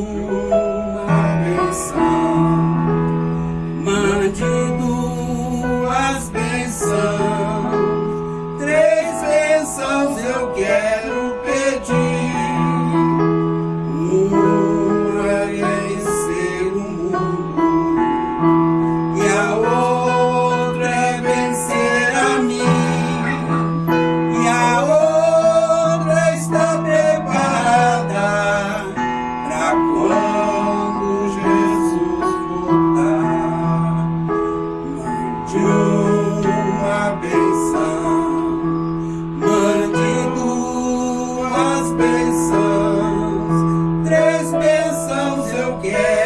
uma missão. again.